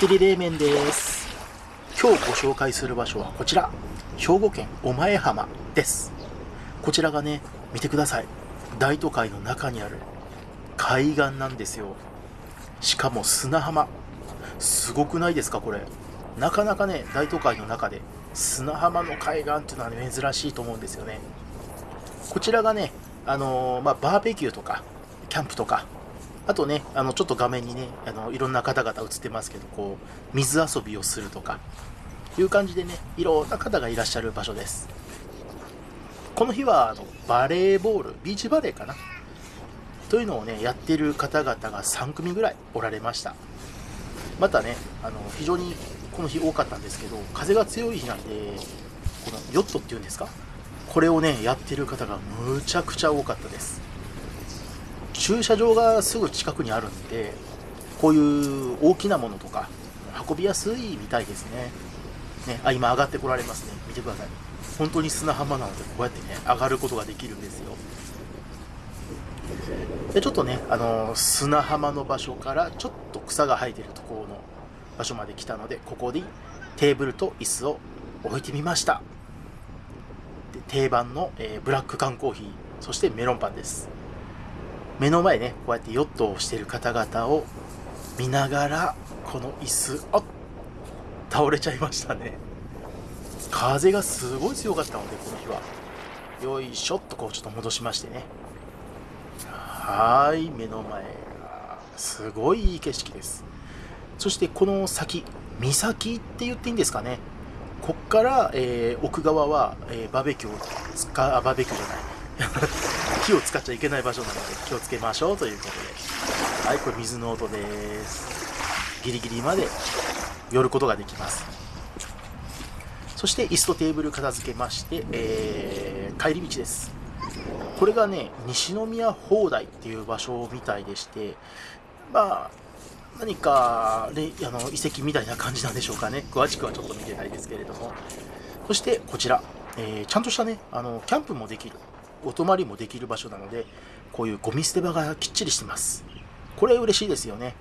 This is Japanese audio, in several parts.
テリ冷麺です。今日ご紹介する場所はこちら。兵庫県御前浜です。こちらがね見てください。大都会の中にある海岸なんですよ。しかも砂浜。すごくないですかこれ。なかなかね大都会の中で砂浜の海岸っていうのは、ね、珍しいと思うんですよね。こちらがねあのー、まあ、バーベキューとかキャンプとかあとね、あのちょっと画面にね、あのいろんな方々映ってますけど、こう水遊びをするとかいう感じでね、いろんな方がいらっしゃる場所です。この日はあのバレーボール、ビーチバレーかな？というのをね、やってる方々が3組ぐらいおられました。またね、あの非常にこの日多かったんですけど、風が強い日なんで、このヨットっていうんですか、これをね、やってる方がむちゃくちゃ多かったです。駐車場がすぐ近くにあるんでこういう大きなものとか運びやすいみたいですね。ねあ今上がってこられますね。見てください。本当に砂浜なのでこうやってね上がることができるんですよ。でちょっとねあの砂浜の場所からちょっと草が生えてるところの場所まで来たのでここでテーブルと椅子を置いてみました。で定番の、えー、ブラック缶コーヒーそしてメロンパンです。目の前ねこうやってヨットをしてる方々を見ながらこの椅子あ倒れちゃいましたね。風がすごい強かったのでこの日は。よいしょっとこうちょっと戻しましてね。はい目の前がすごいいい景色です。そしてこの先岬って言っていいんですかね。こっから、えー、奥側は、えー、バーベキューを使うバーベキューじゃない。火を使っちゃいけない場所なので気をつけましょうということではいこれ水の音です。ギリギリまで寄ることができます。そして椅子とテーブル片付けまして、えー、帰り道です。これがね西宮砲台っていう場所みたいでしてまあ何か、ね、あの遺跡みたいな感じなんでしょうかね。詳しくはちょっと見てないですけれども。そしてこちら、えー、ちゃんとしたねあのキャンプもできる。お泊まりもできる場所なのでこういうゴミ捨て場がきっちりしてます。これ嬉しいですよね。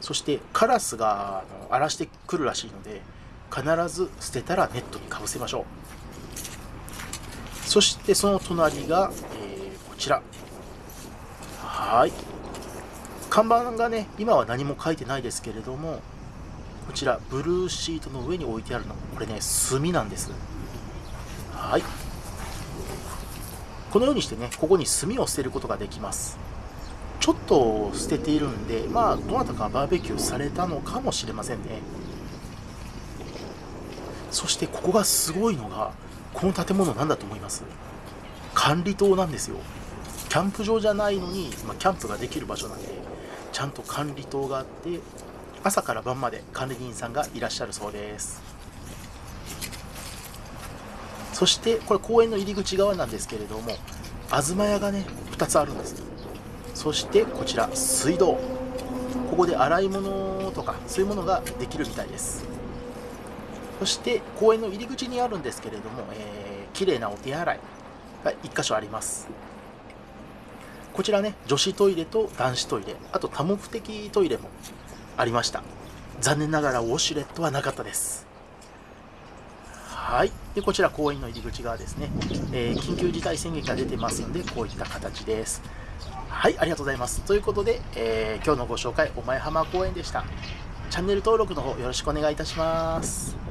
そしてカラスが荒らしてくるらしいので必ず捨てたらネットにかぶせましょう。そしてその隣が、えー、こちら。はい。看板がね今は何も書いてないですけれどもこちらブルーシートの上に置いてあるの。これね炭なんです。はい。このようにしてねここに炭を捨てることができます。ちょっと捨てているんでまあどなたかバーベキューされたのかもしれませんね。そしてここがすごいのがこの建物何だと思います。管理棟なんですよ。キャンプ場じゃないのに、まあ、キャンプができる場所なんでちゃんと管理棟があって朝から晩まで管理人さんがいらっしゃるそうです。そしてこれ公園の入り口側なんですけれども東屋がね2つあるんです。そしてこちら水道。ここで洗い物とかそういうものができるみたいです。そして公園の入り口にあるんですけれども、えー、綺麗なお手洗いが1箇所あります。こちらね女子トイレと男子トイレあと多目的トイレもありました。残念ながらウォシュレットはなかったです。はい。で、こちら公園の入り口側ですね。えー、緊急事態宣言が出てますので、こういった形です。はい、ありがとうございます。ということで、えー、今日のご紹介、お前浜公園でした。チャンネル登録の方よろしくお願いいたします。